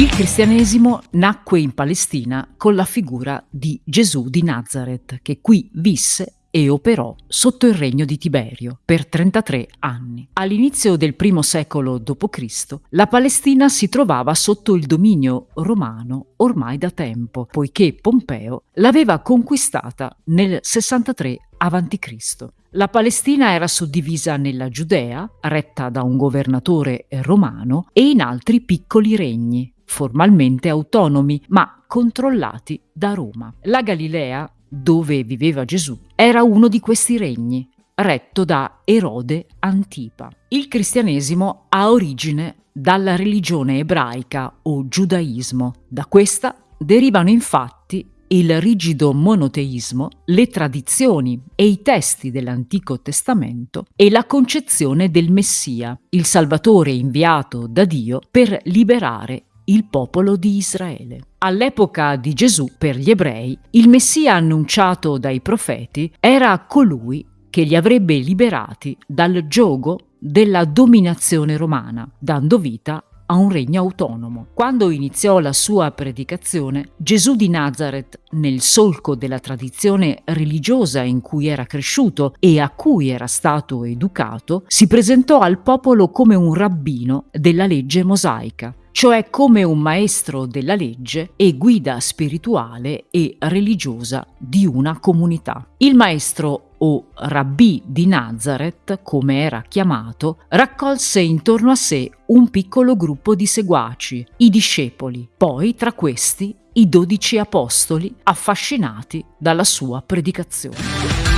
Il cristianesimo nacque in Palestina con la figura di Gesù di Nazareth, che qui visse e operò sotto il regno di Tiberio per 33 anni. All'inizio del primo secolo d.C. la Palestina si trovava sotto il dominio romano ormai da tempo, poiché Pompeo l'aveva conquistata nel 63 a.C. La Palestina era suddivisa nella Giudea, retta da un governatore romano, e in altri piccoli regni, formalmente autonomi, ma controllati da Roma. La Galilea, dove viveva Gesù, era uno di questi regni, retto da Erode Antipa. Il cristianesimo ha origine dalla religione ebraica o giudaismo. Da questa derivano infatti il rigido monoteismo, le tradizioni e i testi dell'Antico Testamento e la concezione del Messia, il Salvatore inviato da Dio per liberare il popolo di Israele. All'epoca di Gesù, per gli ebrei, il Messia annunciato dai profeti era colui che li avrebbe liberati dal giogo della dominazione romana, dando vita a un regno autonomo. Quando iniziò la sua predicazione, Gesù di Nazareth, nel solco della tradizione religiosa in cui era cresciuto e a cui era stato educato, si presentò al popolo come un rabbino della legge mosaica cioè come un maestro della legge e guida spirituale e religiosa di una comunità. Il maestro o rabbì di Nazareth, come era chiamato, raccolse intorno a sé un piccolo gruppo di seguaci, i discepoli, poi tra questi i dodici apostoli affascinati dalla sua predicazione.